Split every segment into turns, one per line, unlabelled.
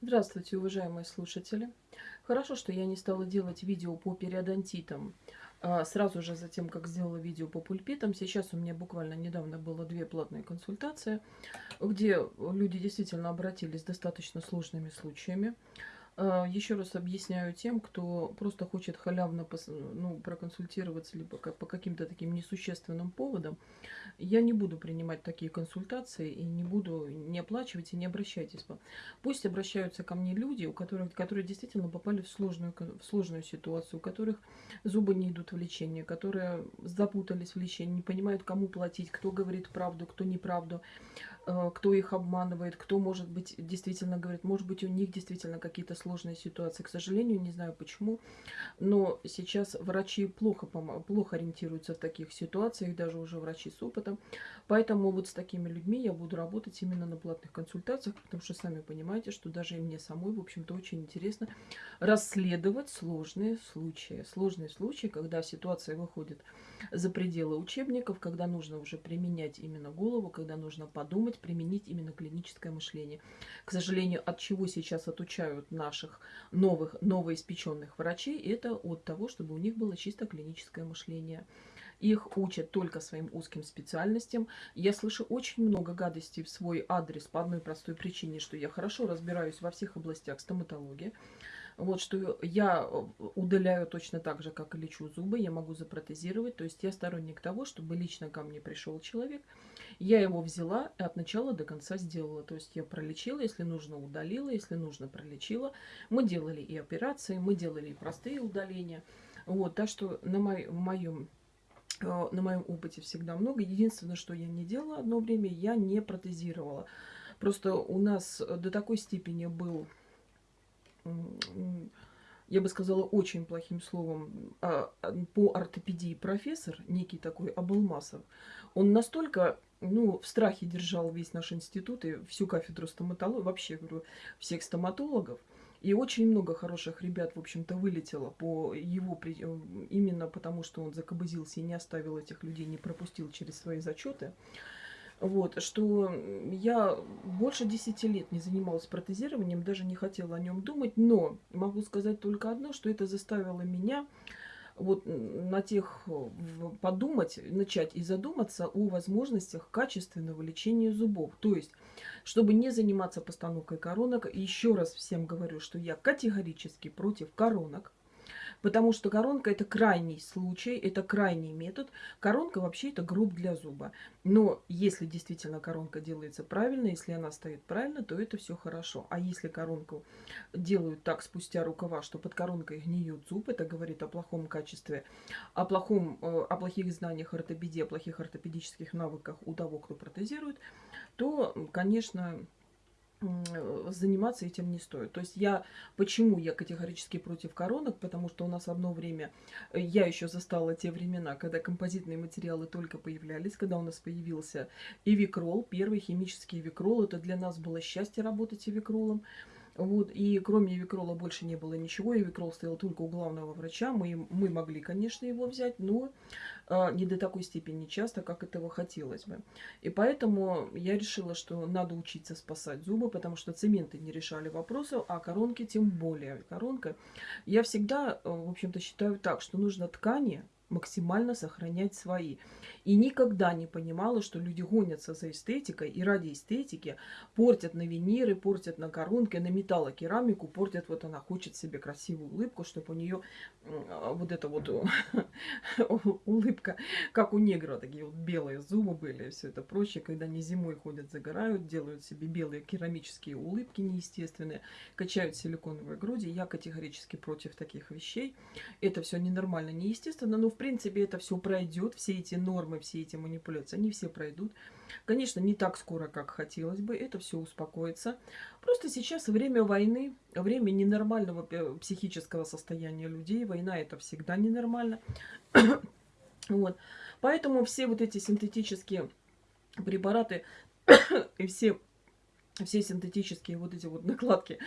Здравствуйте, уважаемые слушатели. Хорошо, что я не стала делать видео по периодонтитам а, сразу же за тем, как сделала видео по пульпитам. Сейчас у меня буквально недавно было две платные консультации, где люди действительно обратились с достаточно сложными случаями. А, Еще раз объясняю тем, кто просто хочет халявно ну, проконсультироваться либо по каким-то таким несущественным поводам. Я не буду принимать такие консультации и не буду не оплачивать и не обращайтесь. Пусть обращаются ко мне люди, у которых, которые действительно попали в сложную, в сложную ситуацию, у которых зубы не идут в лечение, которые запутались в лечении, не понимают, кому платить, кто говорит правду, кто неправду. Э, кто их обманывает, кто, может быть, действительно говорит, может быть, у них действительно какие-то сложные ситуации. К сожалению, не знаю почему, но сейчас врачи плохо, плохо ориентируются в таких ситуациях, даже уже врачи с опытом. Поэтому вот с такими людьми я буду работать именно на платных консультациях, потому что сами понимаете, что даже и мне самой, в общем-то, очень интересно расследовать сложные случаи. Сложные случаи, когда ситуация выходит за пределы учебников, когда нужно уже применять именно голову, когда нужно подумать, применить именно клиническое мышление. К сожалению, от чего сейчас отучают наших новых, новоиспеченных врачей, это от того, чтобы у них было чисто клиническое мышление. Их учат только своим узким специальностям. Я слышу очень много гадостей в свой адрес по одной простой причине, что я хорошо разбираюсь во всех областях стоматологии. Вот что я удаляю точно так же, как и лечу зубы, я могу запротезировать. То есть я сторонник того, чтобы лично ко мне пришел человек, я его взяла и от начала до конца сделала. То есть я пролечила, если нужно, удалила, если нужно, пролечила. Мы делали и операции, мы делали и простые удаления. Вот, так что на, мой, моем э, на моем опыте всегда много. Единственное, что я не делала одно время, я не протезировала. Просто у нас до такой степени был я бы сказала, очень плохим словом, а, по ортопедии профессор, некий такой Абулмасов, он настолько ну, в страхе держал весь наш институт и всю кафедру стоматологии, вообще, говорю, всех стоматологов. И очень много хороших ребят, в общем-то, вылетело по его, именно потому, что он закобызился и не оставил этих людей, не пропустил через свои зачеты. Вот, что я больше 10 лет не занималась протезированием, даже не хотела о нем думать, но могу сказать только одно, что это заставило меня вот на тех подумать, начать и задуматься о возможностях качественного лечения зубов. То есть, чтобы не заниматься постановкой коронок, еще раз всем говорю, что я категорически против коронок. Потому что коронка это крайний случай, это крайний метод. Коронка вообще это груб для зуба. Но если действительно коронка делается правильно, если она стоит правильно, то это все хорошо. А если коронку делают так спустя рукава, что под коронкой гниет зуб, это говорит о плохом качестве, о, плохом, э, о плохих знаниях ортопедии, о плохих ортопедических навыках у того, кто протезирует, то, конечно, заниматься этим не стоит. То есть я, почему я категорически против коронок, потому что у нас одно время, э, я еще застала те времена, когда композитные материалы только появлялись, когда у нас появился эвикрол, первый химический эвикрол, это для нас было счастье работать эвикролом. Вот, и кроме Эвикрола больше не было ничего. Эвикрол стоял только у главного врача. Мы, мы могли, конечно, его взять, но э, не до такой степени часто, как этого хотелось бы. И поэтому я решила, что надо учиться спасать зубы, потому что цементы не решали вопросов, а коронки тем более. Коронка. Я всегда, э, в общем-то, считаю так, что нужно ткани максимально сохранять свои. И никогда не понимала, что люди гонятся за эстетикой и ради эстетики портят на виниры, портят на коронки, на металлокерамику, портят, вот она хочет себе красивую улыбку, чтобы у нее вот эта вот улыбка, как у негра, такие вот белые зубы были, все это прочее, когда они зимой ходят, загорают, делают себе белые керамические улыбки неестественные, качают силиконовые груди. Я категорически против таких вещей. Это все ненормально, неестественно, но в принципе это все пройдет, все эти нормы, все эти манипуляции, они все пройдут. Конечно, не так скоро, как хотелось бы, это все успокоится. Просто сейчас время войны, время ненормального психического состояния людей. Война это всегда ненормально. вот. Поэтому все вот эти синтетические препараты и все все синтетические вот эти вот накладки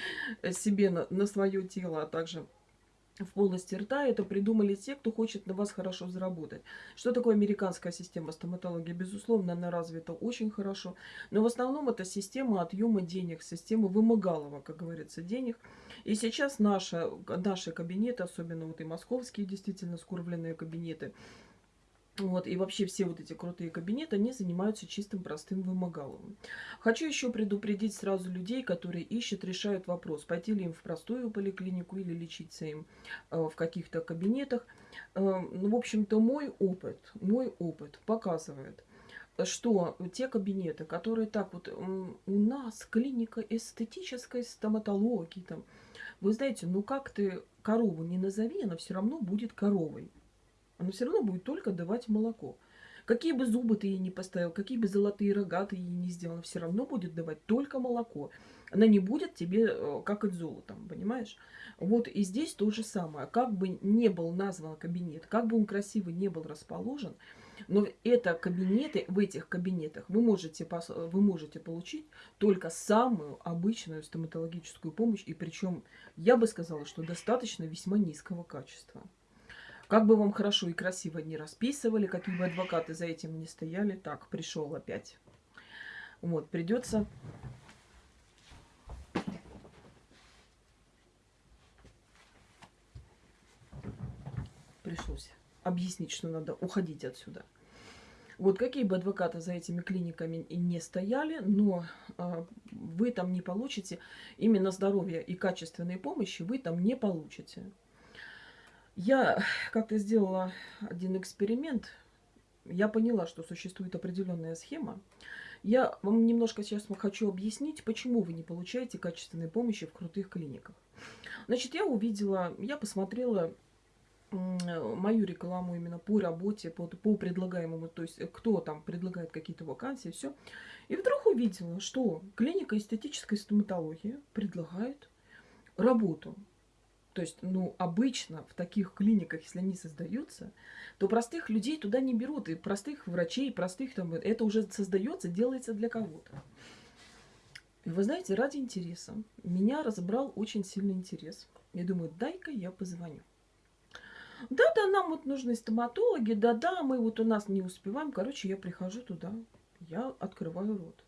себе на, на свое тело, а также в полости рта. Это придумали те, кто хочет на вас хорошо заработать. Что такое американская система стоматологии? Безусловно, она развита очень хорошо. Но в основном это система отъема денег, система вымогалова, как говорится, денег. И сейчас наши, наши кабинеты, особенно вот и московские действительно скурвленные кабинеты, вот, и вообще все вот эти крутые кабинеты, они занимаются чистым простым вымогаловым. Хочу еще предупредить сразу людей, которые ищут, решают вопрос, пойти ли им в простую поликлинику или лечиться им э, в каких-то кабинетах. Э, ну, в общем-то, мой опыт, мой опыт показывает, что те кабинеты, которые так вот, у нас клиника эстетической стоматологии, там, вы знаете, ну как ты корову не назови, она все равно будет коровой она все равно будет только давать молоко. Какие бы зубы ты ей не поставил, какие бы золотые рога ты ей не сделал, все равно будет давать только молоко. Она не будет тебе э, как от золотом, понимаешь? Вот и здесь то же самое. Как бы не был назван кабинет, как бы он красиво не был расположен, но это кабинеты, в этих кабинетах вы можете, вы можете получить только самую обычную стоматологическую помощь, и причем я бы сказала, что достаточно весьма низкого качества. Как бы вам хорошо и красиво не расписывали, какие бы адвокаты за этим не стояли. Так, пришел опять. Вот, придется... Пришлось объяснить, что надо уходить отсюда. Вот какие бы адвокаты за этими клиниками не стояли, но э, вы там не получите именно здоровья и качественной помощи, вы там не получите. Я как-то сделала один эксперимент. Я поняла, что существует определенная схема. Я вам немножко сейчас хочу объяснить, почему вы не получаете качественной помощи в крутых клиниках. Значит, я увидела, я посмотрела мою рекламу именно по работе, по, по предлагаемому, то есть кто там предлагает какие-то вакансии, все. И вдруг увидела, что клиника эстетической стоматологии предлагает работу то есть, ну, обычно в таких клиниках, если они создаются, то простых людей туда не берут. И простых врачей, простых там, это уже создается, делается для кого-то. И вы знаете, ради интереса меня разобрал очень сильный интерес. Я думаю, дай-ка я позвоню. Да-да, нам вот нужны стоматологи, да-да, мы вот у нас не успеваем. Короче, я прихожу туда, я открываю рот.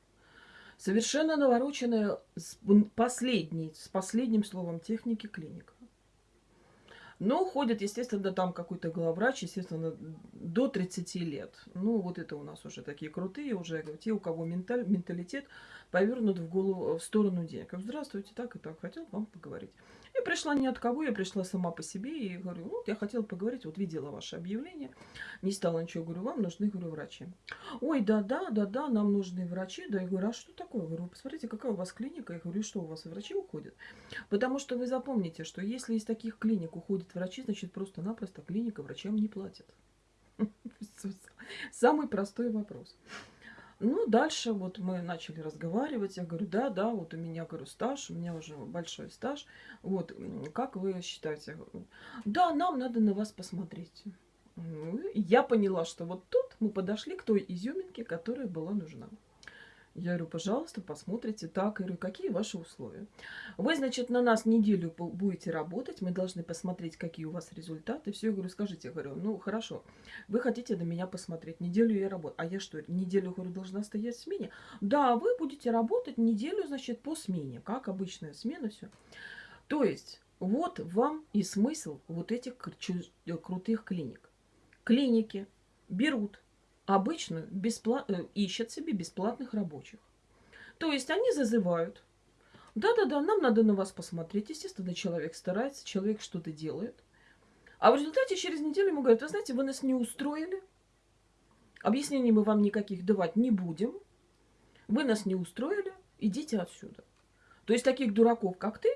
Совершенно навороченная, с, последний, с последним словом техники клиника. Но ходит, естественно, там какой-то главврач, естественно, до 30 лет. Ну, вот это у нас уже такие крутые, уже те, у кого менталь, менталитет повернут в голову, в сторону денег. Здравствуйте, так и так, хотел вам поговорить. Пришла ни от кого, я пришла сама по себе и говорю, вот я хотела поговорить, вот видела ваше объявление, не стала ничего, говорю, вам нужны, говорю, врачи. Ой, да-да, да-да, нам нужны врачи, да, я говорю, а что такое? Говорю, посмотрите, какая у вас клиника, я говорю, что у вас врачи уходят? Потому что вы запомните, что если из таких клиник уходят врачи, значит просто-напросто клиника врачам не платит. Самый простой вопрос. Ну, дальше вот мы начали разговаривать. Я говорю, да, да, вот у меня, говорю, стаж, у меня уже большой стаж. Вот, как вы считаете? Да, нам надо на вас посмотреть. Ну, я поняла, что вот тут мы подошли к той изюминке, которая была нужна. Я говорю, пожалуйста, посмотрите так. Я говорю, какие ваши условия? Вы, значит, на нас неделю будете работать, мы должны посмотреть, какие у вас результаты. Все, я говорю, скажите, я говорю, ну, хорошо, вы хотите на меня посмотреть, неделю я работаю. А я что, неделю, говорю, должна стоять в смене? Да, вы будете работать неделю, значит, по смене, как обычная смена, все. То есть, вот вам и смысл вот этих крутых клиник. Клиники берут обычно бесплат... Э, ищут себе бесплатных рабочих. То есть они зазывают. Да-да-да, нам надо на вас посмотреть. Естественно, человек старается, человек что-то делает. А в результате через неделю ему говорят, вы знаете, вы нас не устроили. Объяснений мы вам никаких давать не будем. Вы нас не устроили, идите отсюда. То есть таких дураков, как ты,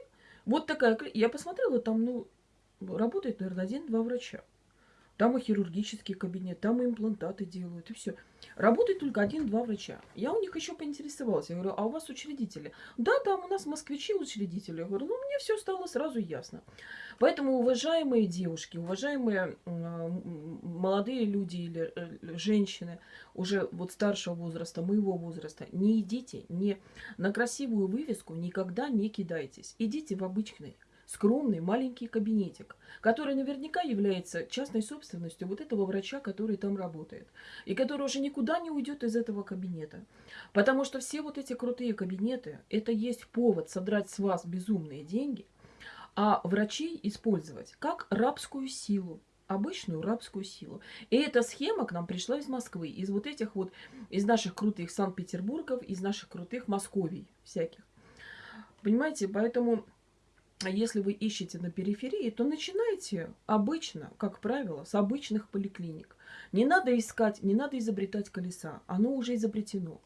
вот такая... Я посмотрела, там, ну, работает, наверное, один-два врача. Там и хирургический кабинет, там и имплантаты делают, и все. Работает только один-два врача. Я у них еще поинтересовалась. Я говорю, а у вас учредители? Да, там у нас москвичи учредители. Я говорю, ну, мне все стало сразу ясно. Поэтому, уважаемые девушки, уважаемые молодые люди или э, женщины уже вот старшего возраста, моего возраста, не идите, не на красивую вывеску никогда не кидайтесь. Идите в обычный скромный маленький кабинетик, который наверняка является частной собственностью вот этого врача, который там работает, и который уже никуда не уйдет из этого кабинета. Потому что все вот эти крутые кабинеты, это есть повод содрать с вас безумные деньги, а врачей использовать как рабскую силу, обычную рабскую силу. И эта схема к нам пришла из Москвы, из вот этих вот, из наших крутых Санкт-Петербургов, из наших крутых Московий всяких. Понимаете, поэтому если вы ищете на периферии, то начинайте обычно, как правило, с обычных поликлиник. Не надо искать, не надо изобретать колеса, оно уже изобретено.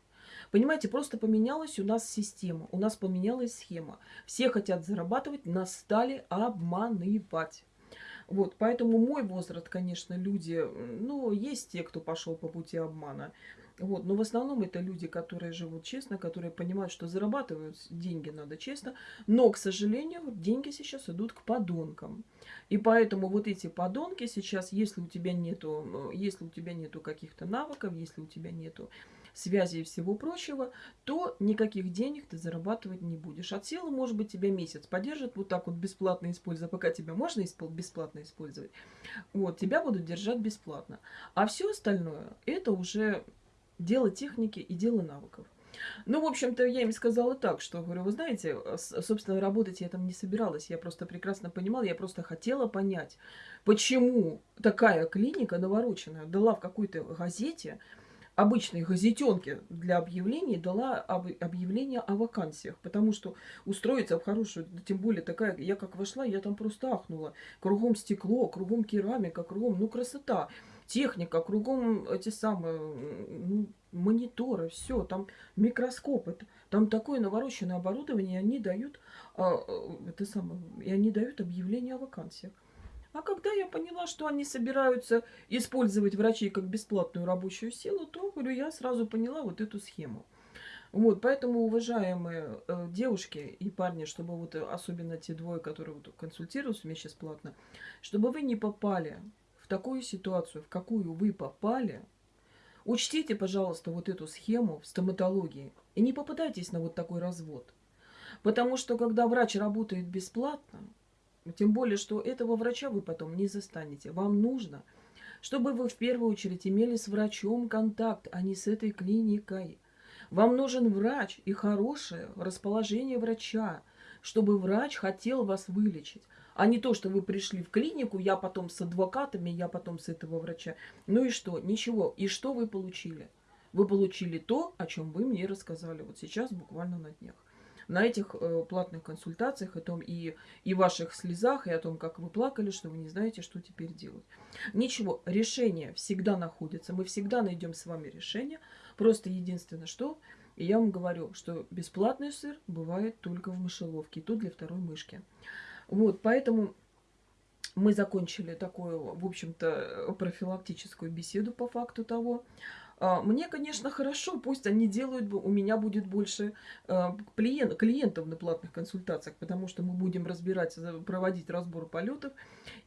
Понимаете, просто поменялась у нас система, у нас поменялась схема. Все хотят зарабатывать, нас стали обманывать. Вот, поэтому мой возраст, конечно, люди, ну, есть те, кто пошел по пути обмана. Вот, но в основном это люди, которые живут честно, которые понимают, что зарабатывают деньги надо честно. Но, к сожалению, деньги сейчас идут к подонкам. И поэтому вот эти подонки сейчас, если у тебя нету, если у тебя нету каких-то навыков, если у тебя нету связи и всего прочего, то никаких денег ты зарабатывать не будешь. От силы, может быть, тебя месяц поддержат вот так вот бесплатно используя, пока тебя можно бесплатно использовать. Вот, тебя будут держать бесплатно. А все остальное, это уже дело техники и дело навыков. Ну, в общем-то, я им сказала так, что, говорю, вы знаете, собственно, работать я там не собиралась. Я просто прекрасно понимала, я просто хотела понять, почему такая клиника навороченная дала в какой-то газете обычной газетенке для объявлений дала объявление о вакансиях, потому что устроиться в хорошую, тем более такая, я как вошла, я там просто ахнула. Кругом стекло, кругом керамика, кругом, ну красота, техника, кругом эти самые, мониторы, все, там микроскопы, там такое навороченное оборудование, они дают, а, это самое, и они дают объявление о вакансиях. А когда я поняла, что они собираются использовать врачей как бесплатную рабочую силу, то, говорю, я сразу поняла вот эту схему. Вот, поэтому, уважаемые э, девушки и парни, чтобы вот э, особенно те двое, которые вот консультируются меня сейчас платно, чтобы вы не попали такую ситуацию, в какую вы попали, учтите, пожалуйста, вот эту схему в стоматологии и не попадайтесь на вот такой развод. Потому что, когда врач работает бесплатно, тем более, что этого врача вы потом не застанете. Вам нужно, чтобы вы в первую очередь имели с врачом контакт, а не с этой клиникой. Вам нужен врач и хорошее расположение врача, чтобы врач хотел вас вылечить. А не то, что вы пришли в клинику, я потом с адвокатами, я потом с этого врача. Ну и что? Ничего. И что вы получили? Вы получили то, о чем вы мне рассказали вот сейчас, буквально на днях на этих э, платных консультациях, о том и, и ваших слезах, и о том, как вы плакали, что вы не знаете, что теперь делать. Ничего, решение всегда находится. Мы всегда найдем с вами решение. Просто единственное, что... Я вам говорю, что бесплатный сыр бывает только в мышеловке. И тут для второй мышки. Вот, поэтому мы закончили такую, в общем-то, профилактическую беседу по факту того, а, мне, конечно, хорошо, пусть они делают, у меня будет больше а, клиентов на платных консультациях, потому что мы будем разбирать, проводить разбор полетов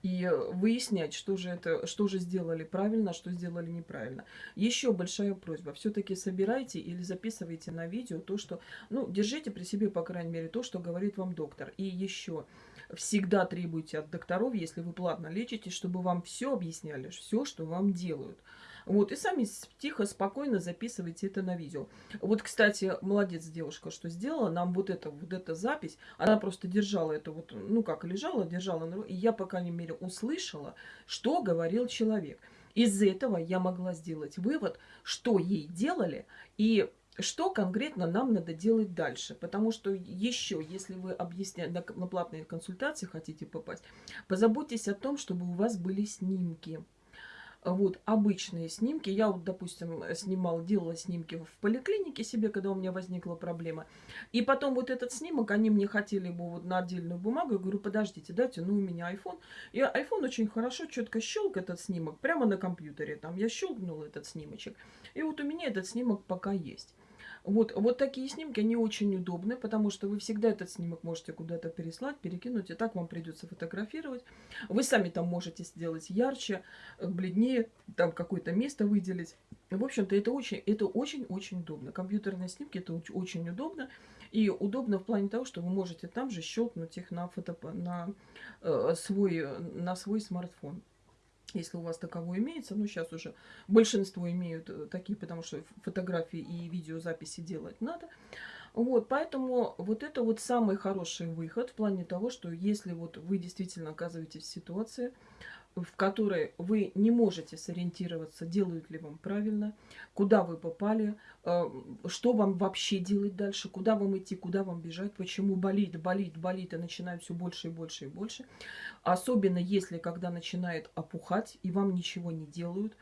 и выяснять, что же, это, что же сделали правильно, что сделали неправильно. Еще большая просьба, все-таки собирайте или записывайте на видео то, что, ну, держите при себе, по крайней мере, то, что говорит вам доктор. И еще, всегда требуйте от докторов, если вы платно лечите, чтобы вам все объясняли, все, что вам делают. Вот, и сами тихо, спокойно записывайте это на видео. Вот, кстати, молодец девушка, что сделала. Нам вот эта вот эта запись, она просто держала это вот, ну как, лежала, держала. И я, по крайней мере, услышала, что говорил человек. Из этого я могла сделать вывод, что ей делали и что конкретно нам надо делать дальше. Потому что еще, если вы объясняете, на, платные консультации хотите попасть, позаботьтесь о том, чтобы у вас были снимки вот обычные снимки. Я вот, допустим, снимала, делала снимки в поликлинике себе, когда у меня возникла проблема. И потом вот этот снимок, они мне хотели бы вот на отдельную бумагу. Я говорю, подождите, дайте, ну у меня iPhone. И iPhone очень хорошо, четко щелк этот снимок прямо на компьютере. Там я щелкнула этот снимочек. И вот у меня этот снимок пока есть. Вот, вот такие снимки, они очень удобны, потому что вы всегда этот снимок можете куда-то переслать, перекинуть, и так вам придется фотографировать. Вы сами там можете сделать ярче, э, бледнее, там какое-то место выделить. В общем-то, это очень-очень-очень удобно. Компьютерные снимки это очень удобно. И удобно в плане того, что вы можете там же щелкнуть их на, фото, на, э, свой, на свой смартфон. Если у вас таковой имеется, ну сейчас уже большинство имеют э, такие, потому что фотографии и видеозаписи делать надо. Вот, поэтому вот это вот самый хороший выход в плане того, что если вот вы действительно оказываетесь в ситуации, в которой вы не можете сориентироваться, делают ли вам правильно, куда вы попали, э, что вам вообще делать дальше, куда вам идти, куда вам бежать, почему болит, болит, болит и начинает все больше и больше и больше. Особенно если, когда начинает опухать и вам ничего не делают.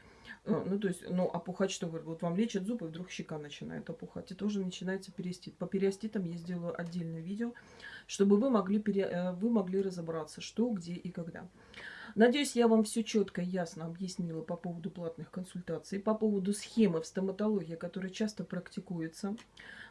Э, ну, то есть, ну, опухать, что вы, вот вам лечат зубы, вдруг щека начинает опухать. Это уже начинается периостит. По периоститам я сделаю отдельное видео, чтобы вы могли, пере, э, вы могли разобраться, что, где и когда. Надеюсь, я вам все четко и ясно объяснила по поводу платных консультаций, по поводу схемы в стоматологии, которая часто практикуется.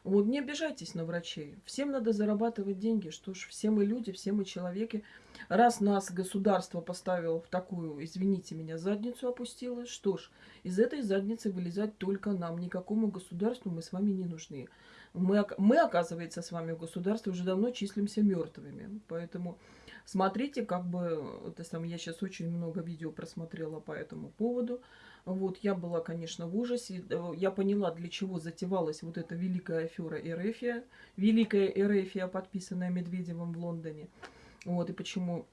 Вот не обижайтесь на врачей. Всем надо зарабатывать деньги. Что ж, все мы люди, все мы человеки. Раз нас государство поставило в такую, извините меня, задницу опустило, что ж, из этой задницы вылезать только нам. Никакому государству мы с вами не нужны. Мы, мы оказывается, с вами в государстве уже давно числимся мертвыми. Поэтому Смотрите, как бы, это сам, я сейчас очень много видео просмотрела по этому поводу. Вот, я была, конечно, в ужасе. Э, я поняла, для чего затевалась вот эта великая афера Эрефия. Великая Эрефия, подписанная Медведевым в Лондоне. Вот, и почему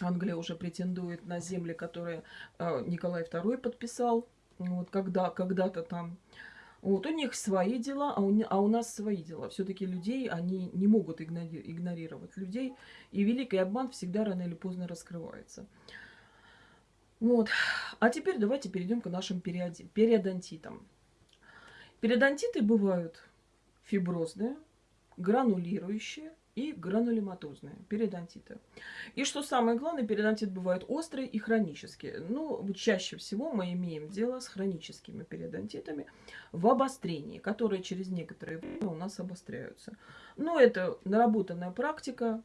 Англия уже претендует на земли, которые э, Николай II подписал. Вот, когда, когда-то там. Вот у них свои дела, а у, а у нас свои дела. Все-таки людей они не могут игнорировать людей. И великий обман всегда рано или поздно раскрывается. Вот. А теперь давайте перейдем к нашим периодонтитам. Периодонтиты бывают фиброзные, гранулирующие и гранулематозные периодонтиты. И что самое главное, периодонтит бывает острый и хронический. Ну, чаще всего мы имеем дело с хроническими периодонтитами в обострении, которые через некоторое время у нас обостряются. Но это наработанная практика,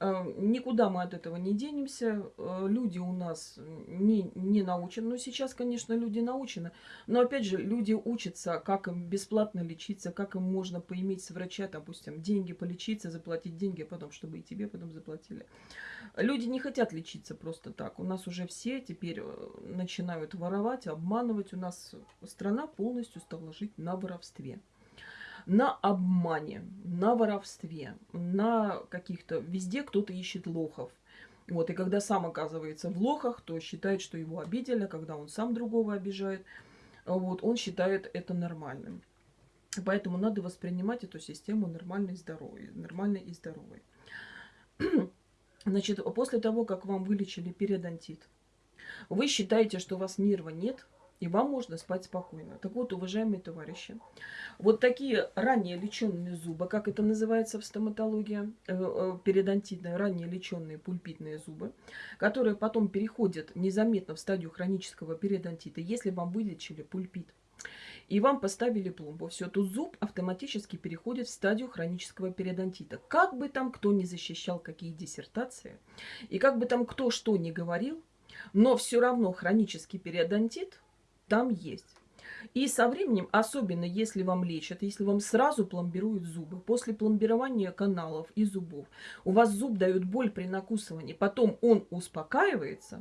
никуда мы от этого не денемся. Э, люди у нас не, не научены. Ну, сейчас, конечно, люди научены. Но, опять же, люди учатся, как им бесплатно лечиться, как им можно поиметь с врача, допустим, деньги полечиться, заплатить деньги, а потом, чтобы и тебе потом заплатили. Люди не хотят лечиться просто так. У нас уже все теперь э, начинают воровать, обманывать. У нас страна полностью стала жить на воровстве на обмане, на воровстве, на каких-то... Везде кто-то ищет лохов. Вот, и когда сам оказывается в лохах, то считает, что его обидели, а когда он сам другого обижает, вот, он считает это нормальным. Поэтому надо воспринимать эту систему нормальной и здоровой. Нормальной и здоровой. Значит, после того, как вам вылечили периодонтит, вы считаете, что у вас нерва нет, и вам можно спать спокойно. Так вот, уважаемые товарищи, вот такие ранее леченные зубы, как это называется в стоматологии, э, э, периодонтитные, ранее леченные пульпитные зубы, которые потом переходят незаметно в стадию хронического периодонтита, если вам вылечили пульпит, и вам поставили пломбу, все, то зуб автоматически переходит в стадию хронического периодонтита. Как бы там кто ни защищал какие диссертации, и как бы там кто что ни говорил, но все равно хронический периодонтит – там есть. И со временем, особенно если вам лечат, если вам сразу пломбируют зубы, после пломбирования каналов и зубов, у вас зуб дает боль при накусывании, потом он успокаивается,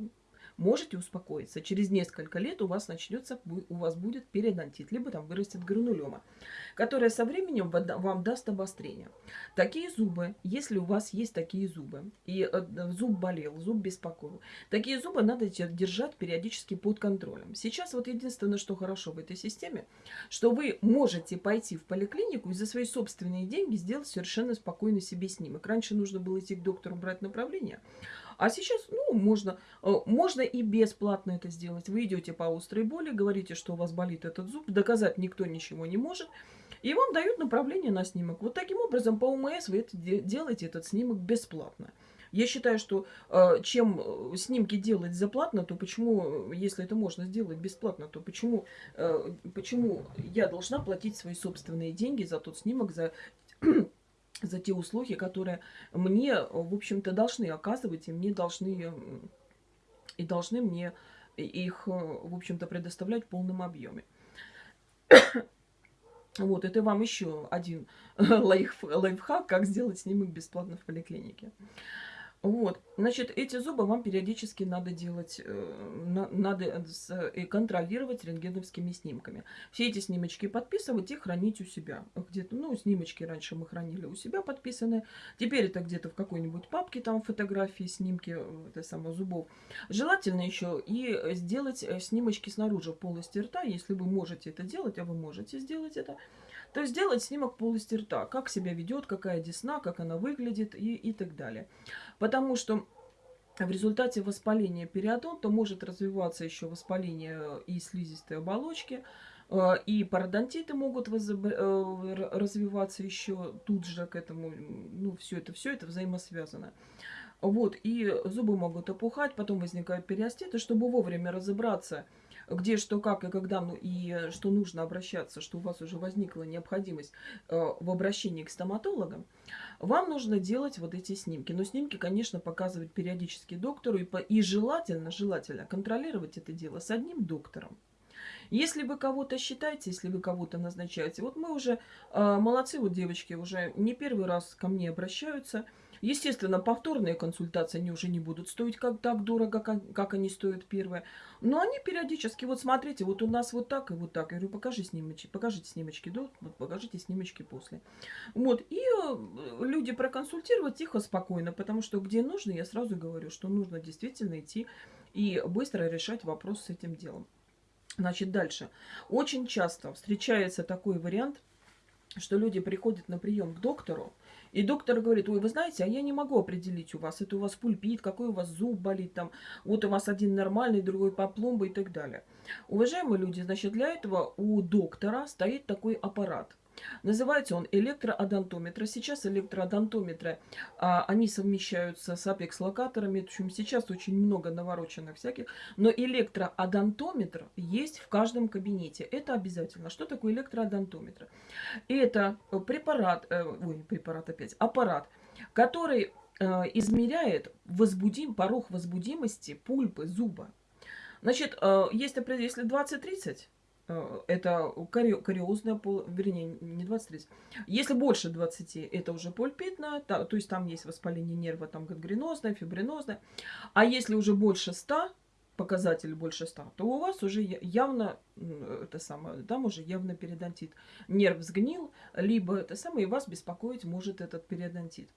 можете успокоиться. Через несколько лет у вас начнется, у вас будет периодонтит, либо там вырастет гранулема, которая со временем вам даст обострение. Такие зубы, если у вас есть такие зубы, и э, зуб болел, зуб беспокоил, такие зубы надо держать периодически под контролем. Сейчас вот единственное, что хорошо в этой системе, что вы можете пойти в поликлинику и за свои собственные деньги сделать совершенно спокойно себе снимок. Раньше нужно было идти к доктору брать направление, а сейчас, ну, можно, э, можно и бесплатно это сделать. Вы идете по острой боли, говорите, что у вас болит этот зуб, доказать никто ничего не может. И вам дают направление на снимок. Вот таким образом по УМС вы это делаете этот снимок бесплатно. Я считаю, что э, чем э, снимки делать заплатно, то почему, если это можно сделать бесплатно, то почему, почему я должна платить свои собственные деньги за тот снимок, за за те услуги, которые мне, в общем-то, должны оказывать, и мне должны, и должны мне их, в общем-то, предоставлять в полном объеме. Вот, это вам еще один лайф, лайфхак, как сделать снимок бесплатно в поликлинике. Вот, значит, эти зубы вам периодически надо делать, э, надо э, контролировать рентгеновскими снимками. Все эти снимочки подписывать и хранить у себя. Где-то, ну, снимочки раньше мы хранили у себя подписанные. Теперь это где-то в какой-нибудь папке, там фотографии, снимки э, это самого зубов. Желательно еще и сделать снимочки снаружи полости рта, если вы можете это делать, а вы можете сделать это. То есть сделать снимок полости рта, как себя ведет, какая десна, как она выглядит и, и так далее. Потому что в результате воспаления периодонта может развиваться еще воспаление и слизистой оболочки, э, и пародонтиты могут э, развиваться еще тут же к этому. Ну, все это, все это взаимосвязано. Вот, и зубы могут опухать, потом возникают периоститы. Чтобы вовремя разобраться, где что, как и когда, ну и что нужно обращаться, что у вас уже возникла необходимость э, в обращении к стоматологам, вам нужно делать вот эти снимки. Но снимки, конечно, показывать периодически доктору и, по, и желательно, желательно контролировать это дело с одним доктором. Если вы кого-то считаете, если вы кого-то назначаете, вот мы уже, э, молодцы, вот девочки уже не первый раз ко мне обращаются – Естественно, повторные консультации, они уже не будут стоить как так дорого, как, как они стоят первые. Но они периодически, вот смотрите, вот у нас вот так и вот так. Я говорю, покажи снимочки, покажите снимочки до, вот покажите снимочки после. Вот, и э, люди проконсультировать тихо, спокойно, потому что где нужно, я сразу говорю, что нужно действительно идти и быстро решать вопрос с этим делом. Значит, дальше. Очень часто встречается такой вариант, что люди приходят на прием к доктору, и доктор говорит, ой, вы знаете, а я не могу определить у вас, это у вас пульпит, какой у вас зуб болит, там, вот у вас один нормальный, другой по пломбу и так далее. Уважаемые люди, значит, для этого у доктора стоит такой аппарат. Называется он электроодонтометр. Сейчас электроодонтометры, а, они совмещаются с апекс-локаторами. В общем, сейчас очень много навороченных всяких. Но электроодонтометр есть в каждом кабинете. Это обязательно. Что такое электроодонтометр? Это препарат, э, ой, препарат опять, аппарат, который э, измеряет возбудим, порог возбудимости пульпы зуба. Значит, э, есть, если 20-30, Э, это кариозная, пол, вернее, не 23. Если больше 20, это уже пульпитная, то, то есть там есть воспаление нерва, там гангренозное, фибринозное. А если уже больше 100, показатель больше 100, то у вас уже явно, это самое, там уже явно периодонтит. Нерв сгнил, либо это самое, и вас беспокоить может этот периодонтит.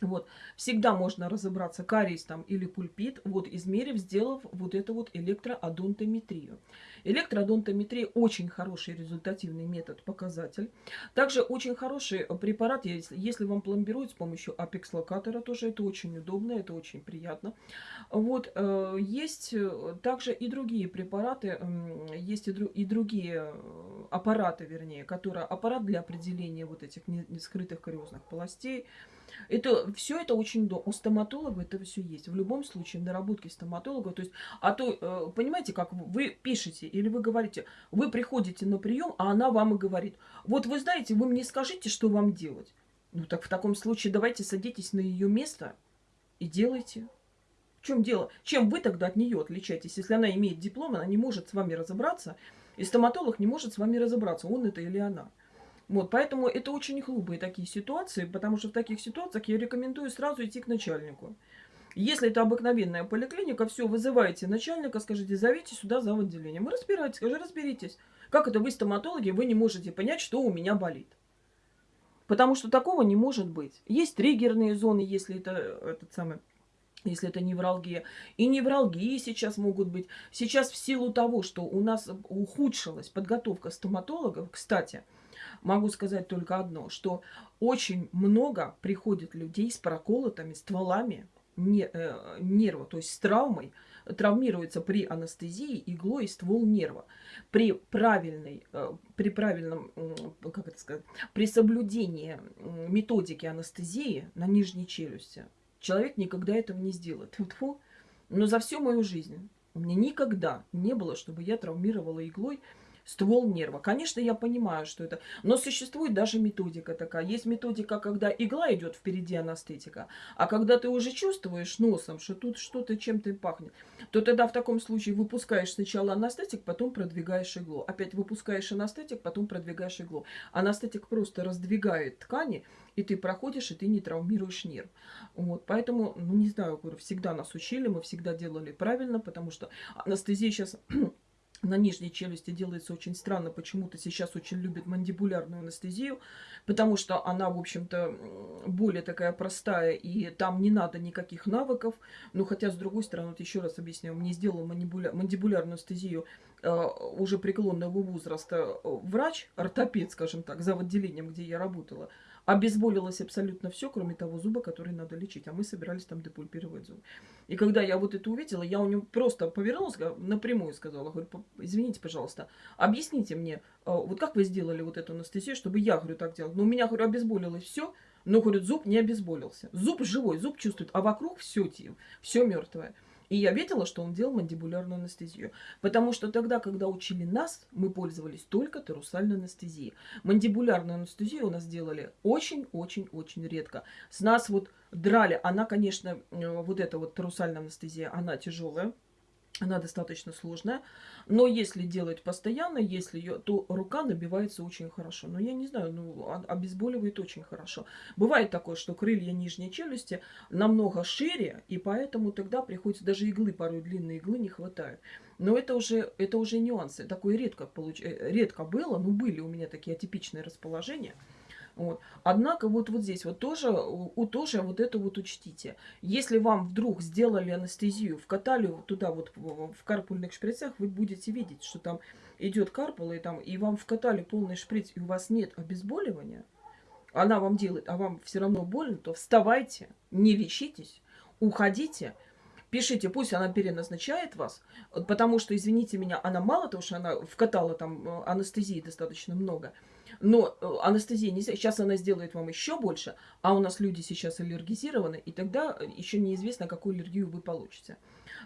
Вот. Всегда можно разобраться, кариес там или пульпит, вот измерив, сделав вот эту вот электроодонтометрию. Электроодонтометрия очень хороший результативный метод, показатель. Также очень хороший препарат, если, если вам пломбируют с помощью апекс-локатора, тоже это очень удобно, это очень приятно. Вот. Э, есть также и другие препараты, есть и, и другие э, аппараты, вернее, которые аппарат для определения вот этих скрытых кариозных полостей, это, все это очень до. У стоматолога это все есть. В любом случае, в наработке стоматолога. То есть, а то, э, понимаете, как вы пишете или вы говорите, вы приходите на прием, а она вам и говорит, вот вы знаете, вы мне скажите, что вам делать. Ну так в таком случае давайте садитесь на ее место и делайте. В чем дело? Чем вы тогда от нее отличаетесь? Если она имеет диплом, она не может с вами разобраться, и стоматолог не может с вами разобраться, он это или она. Вот, поэтому это очень глупые такие ситуации, потому что в таких ситуациях я рекомендую сразу идти к начальнику. Если это обыкновенная поликлиника, все, вызывайте начальника, скажите, зовите сюда за отделением. Вы разбирайтесь, скажи, разберитесь. Как это вы, стоматологи, вы не можете понять, что у меня болит? Потому что такого не может быть. Есть триггерные зоны, если это этот самый если это невралгия. И невралгии сейчас могут быть. Сейчас в силу того, что у нас ухудшилась подготовка стоматологов, кстати, могу сказать только одно, что очень много приходит людей с проколотыми стволами э, нерва, то есть с травмой, травмируется при анестезии иглой ствол нерва. При правильной, э, при правильном, как это сказать, при соблюдении методики анестезии на нижней челюсти человек никогда этого не сделает. Но за всю мою жизнь у меня никогда не было, чтобы я травмировала иглой ствол нерва. Конечно, я понимаю, что это... Но существует даже методика такая. Есть методика, когда игла идет впереди анестетика, а когда ты уже чувствуешь носом, что тут что-то чем-то пахнет, то тогда в таком случае выпускаешь сначала анестетик, потом продвигаешь иглу. Опять выпускаешь анестетик, потом продвигаешь иглу. Анестетик просто раздвигает ткани, и ты проходишь, и ты не травмируешь нерв. Вот, поэтому, ну, не знаю, говорю, всегда нас учили, мы всегда делали правильно, потому что анестезия сейчас на нижней челюсти делается очень странно. Почему-то сейчас очень любят мандибулярную анестезию, потому что она, в общем-то, более такая простая, и там не надо никаких навыков. Но хотя, с другой стороны, вот еще раз объясняю, мне сделал мандибуля... мандибулярную анестезию э, уже преклонного возраста врач, ортопед, скажем так, за отделением, где я работала. Обезболилось абсолютно все, кроме того зуба, который надо лечить. А мы собирались там депульпировать зуб. И когда я вот это увидела, я у него просто повернулась, напрямую сказала, говорю, извините, пожалуйста, объясните мне, а, вот как вы сделали вот эту анестезию, чтобы я, говорю, так делала. Ну, у меня, говорю, обезболилось все, но, говорю, зуб не обезболился. Зуб живой, зуб чувствует, а вокруг все, все мертвое. И я видела, что он делал мандибулярную анестезию. Потому что тогда, когда учили нас, мы пользовались только тарусальной анестезией. Мандибулярную анестезию у нас делали очень-очень-очень редко. С нас вот драли. Она, конечно, э, вот эта вот тарусальная анестезия, она тяжелая. Она достаточно сложная, но если делать постоянно, если ее, то рука набивается очень хорошо. Но я не знаю, ну, обезболивает очень хорошо. Бывает такое, что крылья нижней челюсти намного шире, и поэтому тогда приходится даже иглы, порой длинные иглы не хватает. Но это уже, это уже нюансы. Такое редко, получ... Э, редко было, но были у меня такие атипичные расположения. Вот. Однако вот, вот здесь вот тоже, у, тоже вот это вот учтите. Если вам вдруг сделали анестезию, вкатали туда вот в, карпульных шприцах, вы будете видеть, что там идет карпула, и, там, и вам вкатали полный шприц, и у вас нет обезболивания, она вам делает, а вам все равно больно, то вставайте, не лечитесь, уходите, пишите, пусть она переназначает вас, потому что, извините меня, она мало того, что она вкатала там э, анестезии достаточно много, но э, анестезия нельзя. Сейчас она сделает вам еще больше, а у нас люди сейчас аллергизированы, и тогда э, еще неизвестно, какую аллергию вы получите.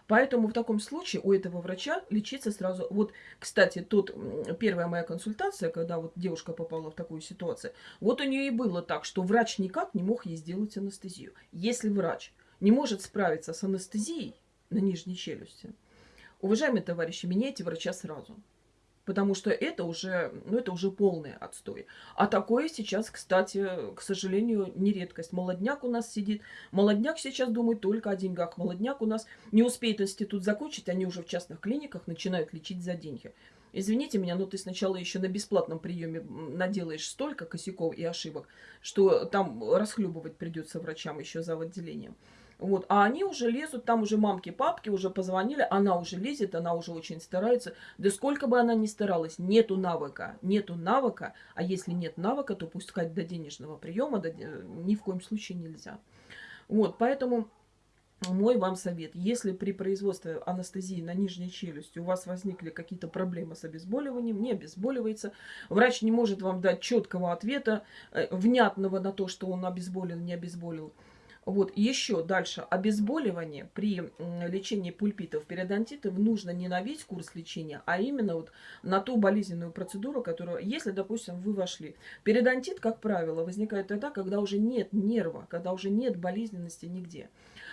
Поэтому в таком случае у этого врача лечиться сразу... Вот, кстати, тут первая моя консультация, когда вот девушка попала в такую ситуацию, вот у нее и было так, что врач никак не мог ей сделать анестезию. Если врач не может справиться с анестезией на нижней челюсти, уважаемые товарищи, меняйте врача сразу. Потому что это уже, ну, это уже полный отстой. А такое сейчас, кстати, к сожалению, не редкость. Молодняк у нас сидит. Молодняк сейчас думает только о деньгах. Молодняк у нас не успеет институт закончить, они уже в частных клиниках начинают лечить за деньги. Извините меня, но ты сначала еще на бесплатном приеме наделаешь столько косяков и ошибок, что там расхлебывать придется врачам еще за отделением. Вот. А они уже лезут, там уже мамки, папки уже позвонили, она уже лезет, она уже очень старается. Да сколько бы она ни старалась, нету навыка, нету навыка, а если нет навыка, то пускать до денежного приема до, ни в коем случае нельзя. Вот, поэтому мой вам совет, если при производстве анестезии на нижней челюсти у вас возникли какие-то проблемы с обезболиванием, не обезболивается, врач не может вам дать четкого ответа, э, внятного на то, что он обезболил, не обезболил, вот, еще дальше. Обезболивание при лечении пульпитов, периодонтитов нужно не на весь курс лечения, а именно вот на ту болезненную процедуру, которую, если, допустим, вы вошли. Периодонтит, как правило, возникает тогда, когда уже нет нерва, когда уже нет болезненности нигде.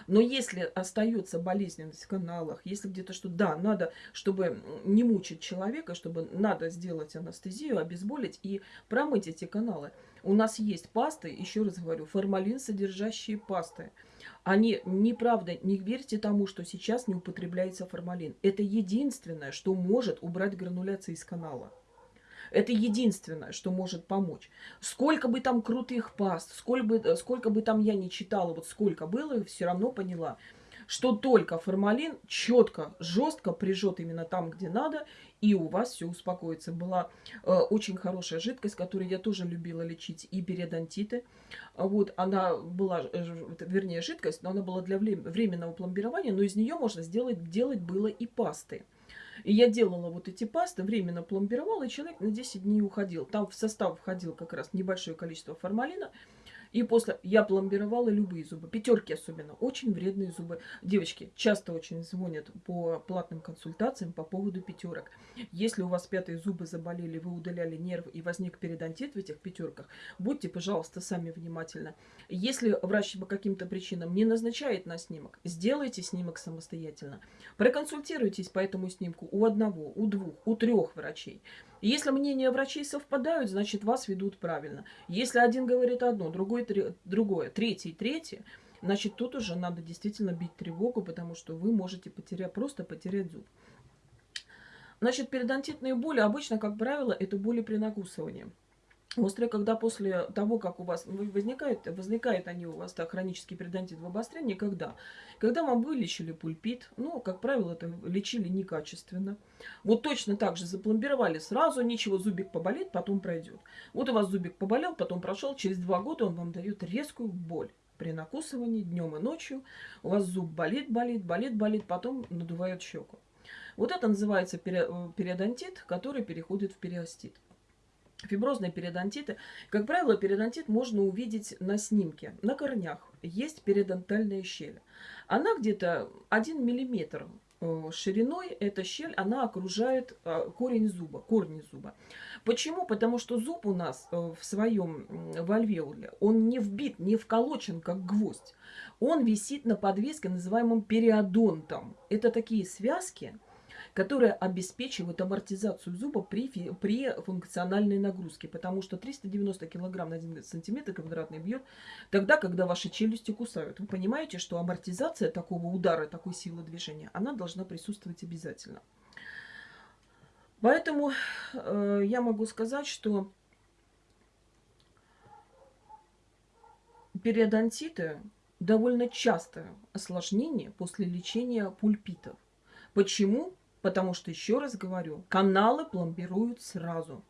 Но если остается болезненность в каналах, если где-то что, да, надо, чтобы не мучить человека, чтобы надо сделать анестезию, обезболить и промыть эти каналы. У нас есть пасты, еще раз говорю, формалин содержащие пасты. Они, неправда, не верьте тому, что сейчас не употребляется формалин. Это единственное, что может убрать грануляции из канала. Это единственное, что может помочь. Сколько бы там крутых паст, сколько бы, сколько бы там я не читала, вот сколько было, все равно поняла, что только формалин четко, жестко прижет именно там, где надо, и у вас все успокоится. Была э, очень хорошая жидкость, которую я тоже любила лечить и периодонтиты. Вот, она была, э, вернее, жидкость, но она была для временного пломбирования, но из нее можно сделать, делать было и пасты. И я делала вот эти пасты, временно пломбировала, и человек на 10 дней уходил. Там в состав входил как раз небольшое количество формалина, И после я пломбировала любые зубы, пятерки особенно, очень вредные зубы. Девочки часто очень звонят по платным консультациям по поводу пятерок. Если у вас пятые зубы заболели, вы удаляли нерв и возник периодонтит в этих пятерках, будьте, пожалуйста, сами внимательны. Если врач по каким-то причинам не назначает на снимок, сделайте снимок самостоятельно. Проконсультируйтесь по этому снимку у одного, у двух, у трех врачей. Если мнения врачей совпадают, значит вас ведут правильно. Если один говорит одно, другой другое, третий третье, значит тут уже надо действительно бить тревогу, потому что вы можете потерять, просто потерять зуб. Значит, периодонтитные боли обычно, как правило, это боли при накусывании. Острые, когда после того, как у вас возникает, возникает они у вас так, хронический периодонтит в обострении, когда? Когда вам вылечили пульпит, ну, как правило, это лечили некачественно. Вот точно так же запломбировали сразу, ничего, зубик поболит, потом пройдет. Вот у вас зубик поболел, потом прошел, через два года он вам дает резкую боль при накусывании днем и ночью. У вас зуб болит, болит, болит, болит, потом надувает щеку. Вот это называется э, периодонтит, который переходит в периостит. Фиброзные периодонтиты. Как правило, периодонтит можно увидеть на снимке. На корнях есть периодонтальная щель. Она где-то 1 миллиметр э, шириной, эта щель, она окружает э, корень зуба, корни зуба. Почему? Потому что зуб у нас э, в своем в альвеоле, он не вбит, не вколочен, как гвоздь. Он висит на подвеске, называемым периодонтом. Это такие связки, которая обеспечивает амортизацию зуба при, при функциональной нагрузке, потому что 390 кг на 1 сантиметр квадратный бьет тогда, когда ваши челюсти кусают. Вы понимаете, что амортизация такого удара, такой силы движения, она должна присутствовать обязательно. Поэтому э, я могу сказать, что периодонтиты довольно частое осложнение после лечения пульпитов. Почему? Потому что, еще раз говорю, каналы пломбируют сразу.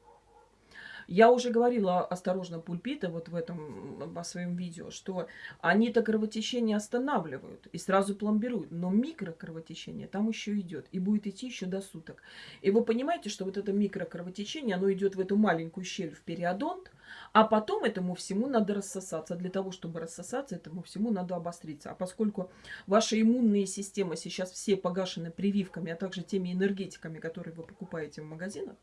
Я уже говорила осторожно пульпита вот в этом по своем видео, что они-то кровотечение останавливают и сразу пломбируют, но микрокровотечение там еще идет и будет идти еще до суток. И вы понимаете, что вот это микрокровотечение, оно идет в эту маленькую щель в периодонт, а потом этому всему надо рассосаться. Для того, чтобы рассосаться, этому всему надо обостриться. А поскольку ваши иммунные системы сейчас все погашены прививками, а также теми энергетиками, которые вы покупаете в магазинах,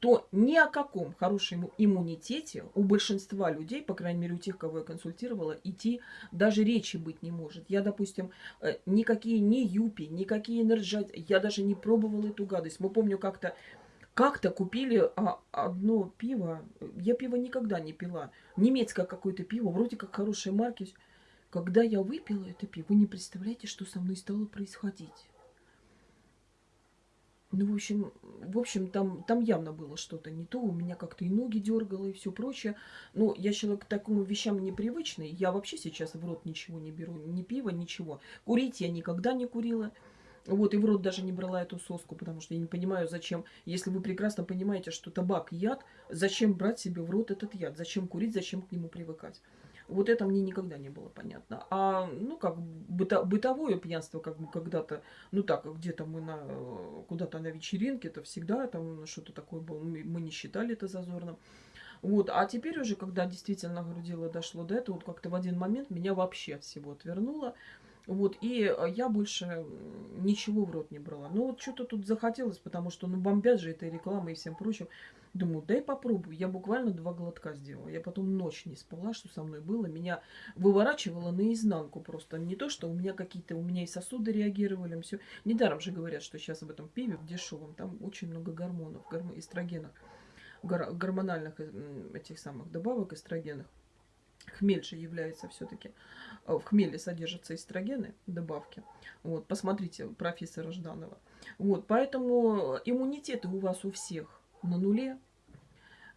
то ни о каком хорошем иммунитете у большинства людей, по крайней мере у тех, кого я консультировала, идти даже речи быть не может. Я, допустим, э, никакие ни юпи, никакие энерджат, я даже не пробовала эту гадость. Мы помню как-то как-то купили а, одно пиво. Я пиво никогда не пила. Немецкое какое-то пиво, вроде как хорошей марки. Когда я выпила это пиво, вы не представляете, что со мной стало происходить. Ну, в общем, в общем там, там явно было что-то не то. У меня как-то и ноги дергало, и все прочее. Но я человек к такому вещам непривычный. Я вообще сейчас в рот ничего не беру. Ни пива, ничего. Курить я никогда не курила. Вот, и в рот даже не брала эту соску, потому что я не понимаю, зачем, если вы прекрасно понимаете, что табак яд, зачем брать себе в рот этот яд, зачем курить, зачем к нему привыкать. Вот это мне никогда не было понятно. А, ну, как быто, бытовое пьянство, как бы когда-то, ну так, где-то мы на, куда-то на вечеринке, это всегда там что-то такое было, мы, не считали это зазорным. Вот, а теперь уже, когда действительно, говорю, дело дошло до этого, вот как-то в один момент меня вообще всего отвернуло. Вот, и я больше ничего в рот не брала. Ну, вот что-то тут захотелось, потому что, ну, бомбят же этой рекламой и всем прочим. Думаю, дай попробую. Я буквально два глотка сделала. Я потом ночь не спала, что со мной было. Меня выворачивало наизнанку просто. Не то, что у меня какие-то, у меня и сосуды реагировали, все. Недаром же говорят, что сейчас об этом пиве дешевом, там очень много гормонов, гормон, эстрогенов, гор гормональных этих самых добавок эстрогенов. Хмель же является все-таки, э, в хмеле содержатся эстрогены, добавки. Вот, посмотрите профессора Жданова. Вот, поэтому иммунитеты у вас у всех на нуле.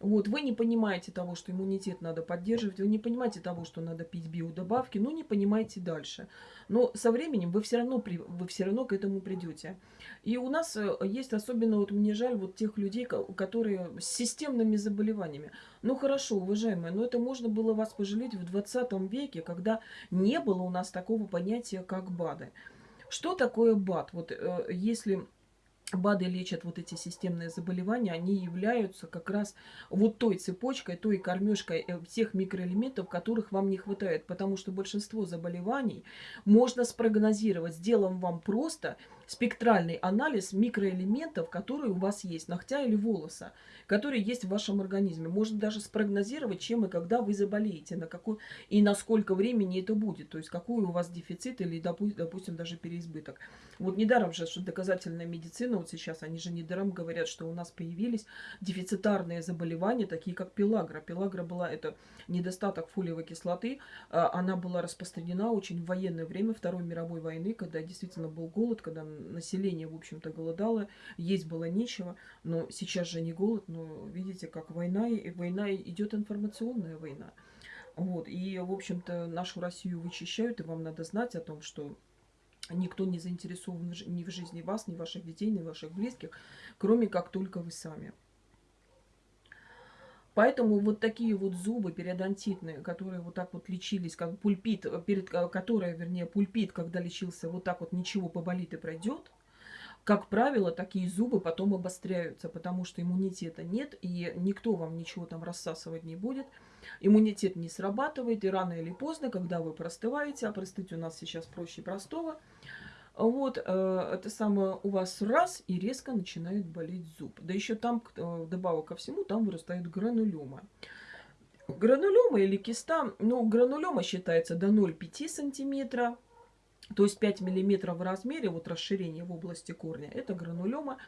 Вот, вы не понимаете того, что иммунитет надо поддерживать, вы не понимаете того, что надо пить биодобавки, ну не понимаете дальше. Но со временем вы все равно, вы все равно к этому придете. И у нас э, есть особенно, вот мне жаль, вот тех людей, которые с системными заболеваниями. Ну хорошо, уважаемые, но это можно было вас пожалеть в 20 веке, когда не было у нас такого понятия, как БАДы. Что такое БАД? Вот э, если БАДы лечат вот эти системные заболевания, они являются как раз вот той цепочкой, той кормежкой э, всех микроэлементов, которых вам не хватает. Потому что большинство заболеваний можно спрогнозировать, сделав вам просто спектральный анализ микроэлементов, которые у вас есть, ногтя или волоса, которые есть в вашем организме. Можно даже спрогнозировать, чем и когда вы заболеете, на какой и на сколько времени это будет, то есть какой у вас дефицит или, допустим, даже переизбыток. Вот недаром же, что доказательная медицина, вот сейчас они же недаром говорят, что у нас появились дефицитарные заболевания, такие как пелагра. Пелагра была, это недостаток фолиевой кислоты, а, она была распространена очень в военное время Второй мировой войны, когда действительно был голод, когда население, в общем-то, голодало, есть было нечего, но сейчас же не голод, но видите, как война, и война идет информационная война. Вот, и, в общем-то, нашу Россию вычищают, и вам надо знать о том, что никто не заинтересован ни в жизни вас, ни ваших детей, ни ваших близких, кроме как только вы сами. Поэтому вот такие вот зубы периодонтитные, которые вот так вот лечились, как пульпит, перед которой, вернее, пульпит, когда лечился, вот так вот ничего поболит и пройдет, как правило, такие зубы потом обостряются, потому что иммунитета нет, и никто вам ничего там рассасывать не будет. Иммунитет не срабатывает, и рано или поздно, когда вы простываете, а простыть у нас сейчас проще простого, вот, э, это самое у вас раз и резко начинает болеть зуб. Да еще там, э, добавок ко всему, там вырастает гранулема. Гранулема или киста, ну, гранулема считается до 0,5 сантиметра, то есть 5 миллиметров в размере, вот расширение в области корня, это гранулема.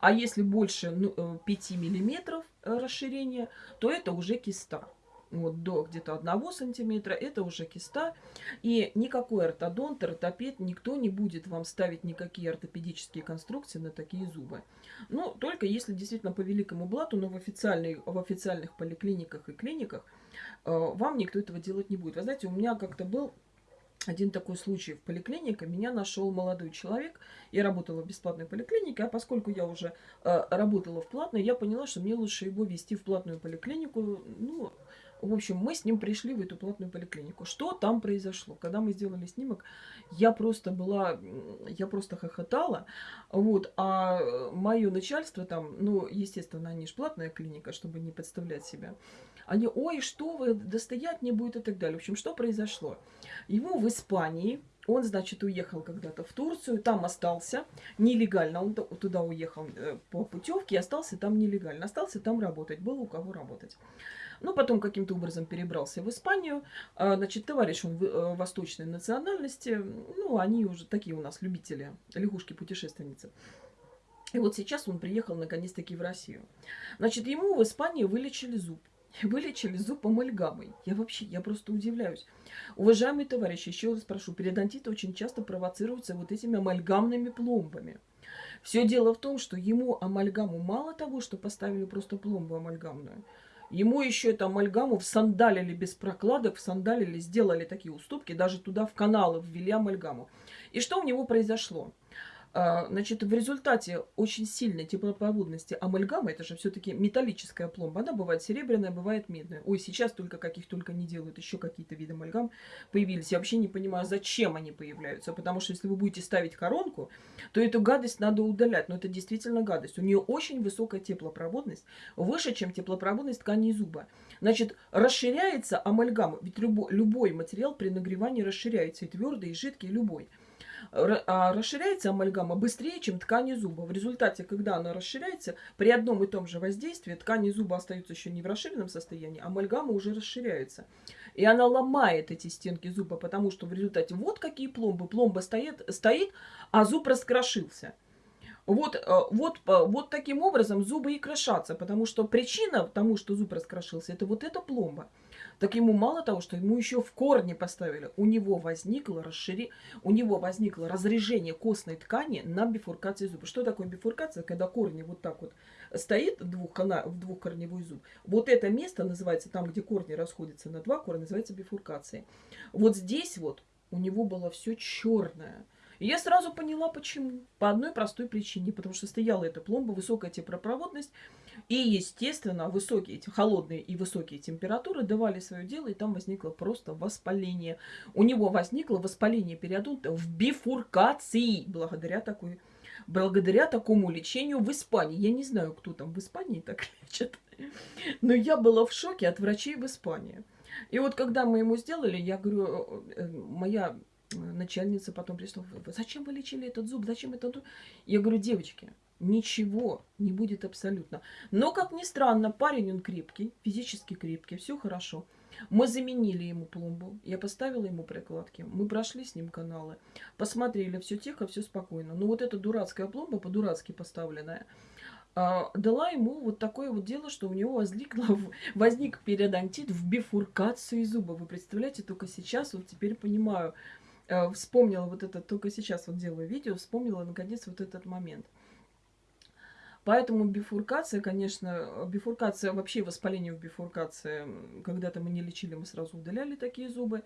А если больше ну, 5 э, миллиметров расширения, то это уже киста вот до где-то одного сантиметра, это уже киста. И никакой ортодонт, ортопед, никто не будет вам ставить никакие ортопедические конструкции на такие зубы. Ну, только если действительно по великому блату, но в, официальной, в официальных поликлиниках и клиниках э, вам никто этого делать не будет. Вы знаете, у меня как-то был один такой случай в поликлинике. Меня нашел молодой человек. Я работала в бесплатной поликлинике, а поскольку я уже э, работала в платной, я поняла, что мне лучше его вести в платную поликлинику. Ну, в общем, мы с ним пришли в эту платную поликлинику. Что там произошло? Когда мы сделали снимок, я просто была, я просто хохотала. Вот, а мое начальство там, ну, естественно, они же платная клиника, чтобы не подставлять себя. Они, ой, что вы, достоять не будет и так далее. В общем, что произошло? Ему в Испании он, значит, уехал когда-то в Турцию, там остался нелегально. Он туда уехал э, по путевке остался там нелегально. Остался там работать, было у кого работать. Ну, потом каким-то образом перебрался в Испанию. А, значит, товарищ он э, восточной национальности. Ну, они уже такие у нас любители, лягушки-путешественницы. И вот сейчас он приехал наконец-таки в Россию. Значит, ему в Испании вылечили зуб. Вылечили зуб амальгамой. Я вообще, я просто удивляюсь. Уважаемые товарищи, еще раз прошу, периодонтит очень часто провоцируется вот этими амальгамными пломбами. Все дело в том, что ему амальгаму мало того, что поставили просто пломбу амальгамную, Ему еще это амальгаму всандалили без прокладок, всандалили, сделали такие уступки, даже туда в каналы ввели амальгаму. И что у него произошло? А, значит, в результате очень сильной теплопроводности амальгамы, это же все-таки металлическая пломба, она бывает серебряная, бывает медная. Ой, сейчас только каких только не делают, еще какие-то виды амальгам появились. Я вообще не понимаю, зачем они появляются, потому что если вы будете ставить коронку, то эту гадость надо удалять, но это действительно гадость. У нее очень высокая теплопроводность, выше, чем теплопроводность ткани зуба. Значит, расширяется амальгама, ведь любой, любой материал при нагревании расширяется, и твердый, и жидкий, любой. А, расширяется амальгама быстрее, чем ткани зуба. В результате, когда она расширяется, при одном и том же воздействии ткани зуба остаются еще не в расширенном состоянии, амальгама уже расширяется. И она ломает эти стенки зуба, потому что в результате вот какие пломбы. Пломба стоит, стоит а зуб раскрошился. Вот, э, вот, э, вот таким образом зубы и крошатся, потому что причина тому, что зуб раскрошился, это вот эта пломба так ему мало того, что ему еще в корне поставили, у него возникло, расшири... у него возникло разрежение костной ткани на бифуркации зуба. Что такое бифуркация? Когда корни вот так вот стоит двухкона... в двухкорневой зуб. Вот это место называется, там, где корни расходятся на два корня, называется бифуркацией. Вот здесь вот у него было все черное. И я сразу поняла, почему. По одной простой причине. Потому что стояла эта пломба, высокая теплопроводность. И, естественно, высокие, холодные и высокие температуры давали свое дело, и там возникло просто воспаление. У него возникло воспаление периодонта в бифуркации благодаря такой благодаря такому лечению в Испании. Я не знаю, кто там в Испании так лечит, но я была в шоке от врачей в Испании. И вот когда мы ему сделали, я говорю, э, э, моя начальница потом пришла, зачем вы лечили этот зуб, зачем это? Я говорю, девочки, ничего не будет абсолютно. Но, как ни странно, парень он крепкий, физически крепкий, все хорошо. Мы заменили ему пломбу, я поставила ему прикладки, мы прошли с ним каналы, посмотрели, все тихо, все спокойно. Но вот эта дурацкая пломба, по-дурацки поставленная, а, дала ему вот такое вот дело, что у него возникло, возник периодонтит в бифуркации зуба. Вы представляете, только сейчас вот теперь понимаю, э, вспомнила вот это, только сейчас вот делаю видео, вспомнила наконец вот этот момент. Поэтому бифуркация, конечно, бифуркация, вообще воспаление в бифуркации, когда-то мы не лечили, мы сразу удаляли такие зубы.